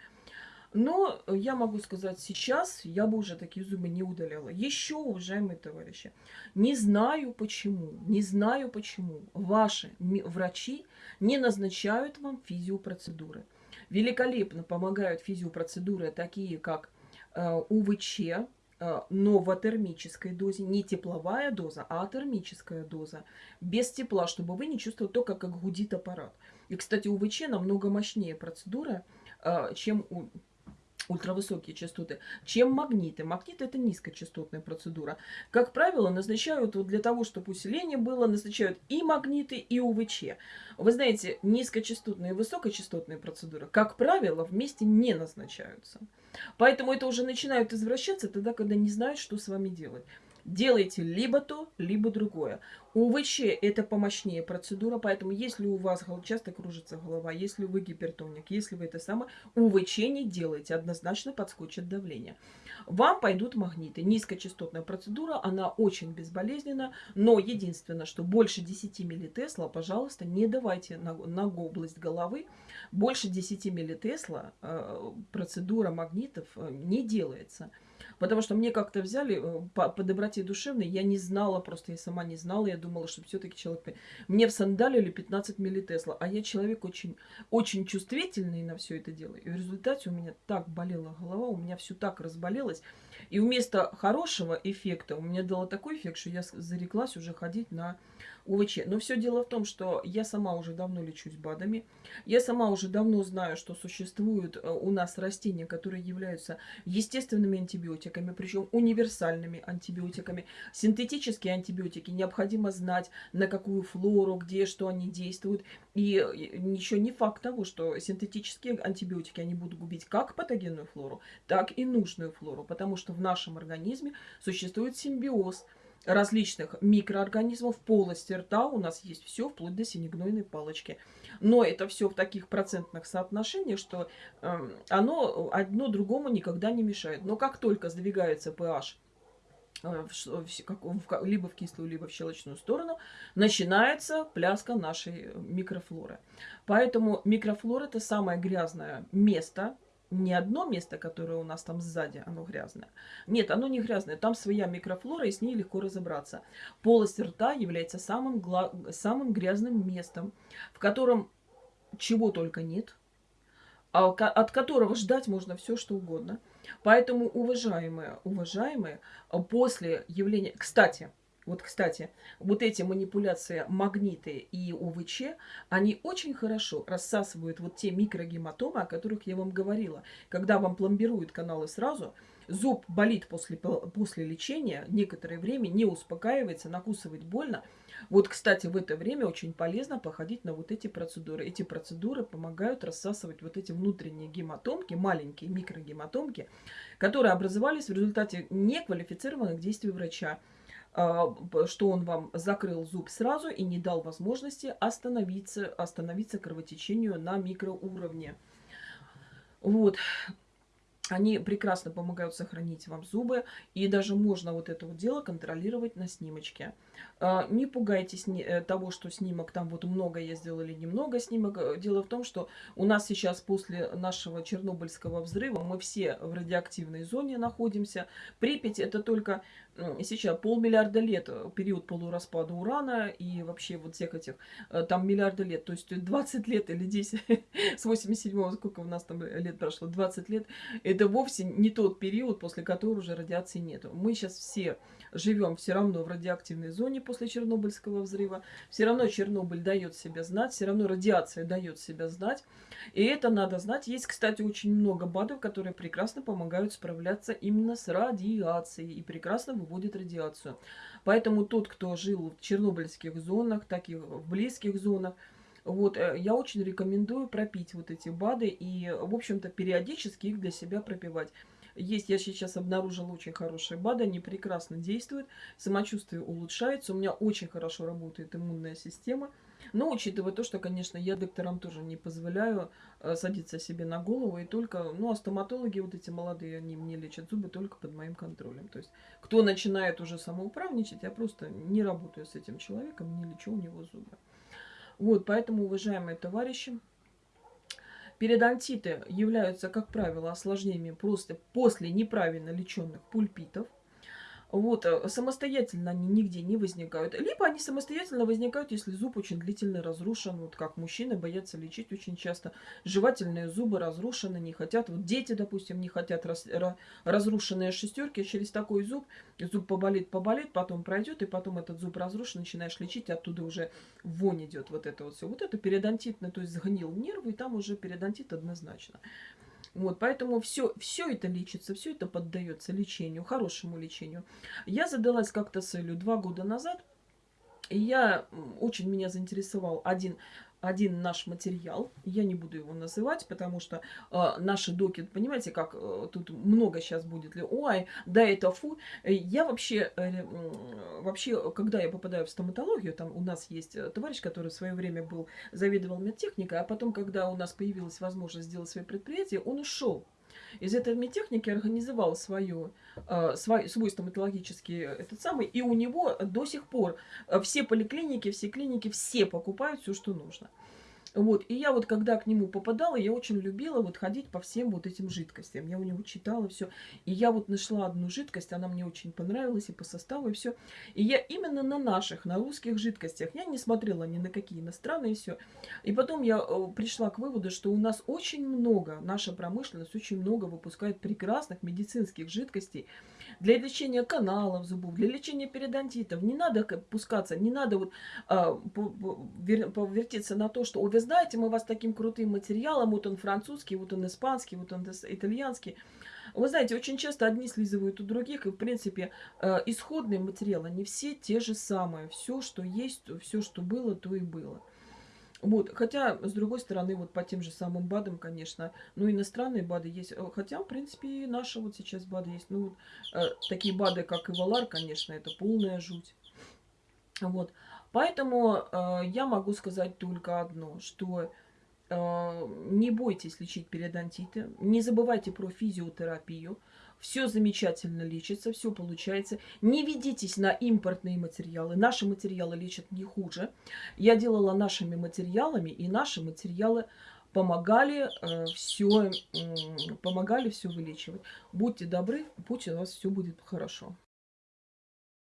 Но я могу сказать, сейчас я бы уже такие зубы не удаляла. Еще, уважаемые товарищи, не знаю почему, не знаю почему ваши врачи не назначают вам физиопроцедуры. Великолепно помогают физиопроцедуры, такие как э, УВЧ, но в дозе, не тепловая доза, а атермическая доза, без тепла, чтобы вы не чувствовали только, как гудит аппарат. И, кстати, УВЧ намного мощнее процедура, э, чем у ультравысокие частоты, чем магниты. Магниты – это низкочастотная процедура. Как правило, назначают вот для того, чтобы усиление было, назначают и магниты, и УВЧ. Вы знаете, низкочастотные и высокочастотные процедуры, как правило, вместе не назначаются. Поэтому это уже начинают извращаться тогда, когда не знают, что с вами делать. Делайте либо то, либо другое. УВЧ – это помощнее процедура, поэтому если у вас часто кружится голова, если вы гипертоник, если вы это самое, УВЧ не делайте, однозначно подскочит давление. Вам пойдут магниты. Низкочастотная процедура, она очень безболезненна, но единственное, что больше 10 миллитесла, пожалуйста, не давайте на, на область головы. Больше 10 миллитесла э, процедура магнитов э, не делается. Потому что мне как-то взяли э, по, по доброте душевной, я не знала, просто я сама не знала, я думала, что все-таки человек... Мне в сандалили 15 миллитесла, а я человек очень, очень чувствительный на все это дело. И в результате у меня так болела голова, у меня все так разболелось. И вместо хорошего эффекта у меня дало такой эффект, что я зареклась уже ходить на УВЧ. Но все дело в том, что я сама уже давно лечусь БАДами. Я сама уже давно знаю, что существуют э, у нас растения, которые являются естественными антибиотиками, причем универсальными антибиотиками. Синтетические антибиотики необходимо знать, на какую флору, где, что они действуют. И еще не факт того, что синтетические антибиотики, они будут губить как патогенную флору, так и нужную флору, потому что в нашем организме существует симбиоз – различных микроорганизмов полости рта у нас есть все, вплоть до синегнойной палочки. Но это все в таких процентных соотношениях, что э, оно одно другому никогда не мешает. Но как только сдвигается pH либо в кислую, либо в щелочную сторону, начинается пляска нашей микрофлоры. Поэтому микрофлора это самое грязное место не одно место, которое у нас там сзади, оно грязное. Нет, оно не грязное, там своя микрофлора, и с ней легко разобраться. Полость рта является самым, самым грязным местом, в котором чего только нет, а от которого ждать можно все, что угодно. Поэтому, уважаемые, уважаемые, после явления... Кстати, вот, кстати, вот эти манипуляции магниты и УВЧ, они очень хорошо рассасывают вот те микрогематомы, о которых я вам говорила. Когда вам пломбируют каналы сразу, зуб болит после, после лечения, некоторое время не успокаивается, накусывает больно. Вот, кстати, в это время очень полезно походить на вот эти процедуры. Эти процедуры помогают рассасывать вот эти внутренние гематомки, маленькие микрогематомки, которые образовались в результате неквалифицированных действий врача. А, что он вам закрыл зуб сразу и не дал возможности остановиться, остановиться кровотечению на микроуровне. Вот. Они прекрасно помогают сохранить вам зубы, и даже можно вот это вот дело контролировать на снимочке. А, не пугайтесь э, того, что снимок там вот много я сделала или немного снимок. Э, дело в том, что у нас сейчас после нашего Чернобыльского взрыва мы все в радиоактивной зоне находимся. Припять это только сейчас полмиллиарда лет, э, период полураспада урана и вообще вот всех этих, там миллиарды лет, то есть 20 лет или 10, с 87-го, сколько у нас там лет прошло, 20 лет, это вовсе не тот период, после которого уже радиации нету. Мы сейчас все живем все равно в радиоактивной зоне после Чернобыльского взрыва. Все равно Чернобыль дает себя знать, все равно радиация дает себя знать. И это надо знать. Есть, кстати, очень много БАДов, которые прекрасно помогают справляться именно с радиацией и прекрасно выводят радиацию. Поэтому тот, кто жил в чернобыльских зонах, так и в близких зонах, вот, э, я очень рекомендую пропить вот эти БАДы и, в общем-то, периодически их для себя пропивать. Есть, я сейчас обнаружила очень хорошие БАДы, они прекрасно действуют, самочувствие улучшается, у меня очень хорошо работает иммунная система. Но учитывая то, что, конечно, я докторам тоже не позволяю э, садиться себе на голову, и только, ну, а стоматологи вот эти молодые, они мне лечат зубы только под моим контролем. То есть, кто начинает уже самоуправничать, я просто не работаю с этим человеком, не лечу у него зубы. Вот, поэтому, уважаемые товарищи, периодонтиты являются, как правило, осложнениями просто после неправильно леченных пульпитов – вот, э, самостоятельно они нигде не возникают. Либо они самостоятельно возникают, если зуб очень длительно разрушен. Вот как мужчины боятся лечить очень часто. Жевательные зубы разрушены, не хотят. Вот дети, допустим, не хотят раз, разрушенные шестерки. Через такой зуб зуб поболит, поболит, потом пройдет, и потом этот зуб разрушен, начинаешь лечить, оттуда уже вонь идет вот это вот все. Вот это периодонтитно, то есть сгнил нервы, и там уже периодонтит однозначно. Вот, поэтому все, все это лечится, все это поддается лечению, хорошему лечению. Я задалась как-то целью два года назад, и я очень меня заинтересовал один один наш материал, я не буду его называть, потому что э, наши доки, понимаете, как э, тут много сейчас будет ли, ой, да это фу. Я вообще, э, вообще, когда я попадаю в стоматологию, там у нас есть э, товарищ, который в свое время был, заведовал медтехникой, а потом, когда у нас появилась возможность сделать свое предприятие, он ушел из этой медтехники организовал свою, э, свой, свой стоматологический этот самый, и у него до сих пор э, все поликлиники, все клиники, все покупают все, что нужно. Вот, и я вот когда к нему попадала, я очень любила вот ходить по всем вот этим жидкостям. Я у него читала все. И я вот нашла одну жидкость, она мне очень понравилась и по составу, и все. И я именно на наших, на русских жидкостях, я не смотрела ни на какие иностранные, все. И потом я э, пришла к выводу, что у нас очень много, наша промышленность очень много выпускает прекрасных медицинских жидкостей для лечения каналов зубов, для лечения периодонтитов. Не надо пускаться, не надо вот а, повертеться на то, что, вы знаете, мы вас таким крутым материалом, вот он французский, вот он испанский, вот он итальянский. Вы знаете, очень часто одни слизывают у других, и, в принципе, э, исходные материалы, они все те же самые. Все, что есть, все, что было, то и было. Вот, хотя, с другой стороны, вот по тем же самым БАДам, конечно, ну, иностранные БАДы есть. Э, хотя, в принципе, и наши вот сейчас БАДы есть. Ну, э, такие БАДы, как Ивалар, конечно, это полная жуть. Вот. Поэтому э, я могу сказать только одно, что э, не бойтесь лечить периодонтиты, не забывайте про физиотерапию, все замечательно лечится, все получается. Не ведитесь на импортные материалы, наши материалы лечат не хуже. Я делала нашими материалами, и наши материалы помогали э, все, э, помогали все вылечивать. Будьте добры, пусть у вас все будет хорошо.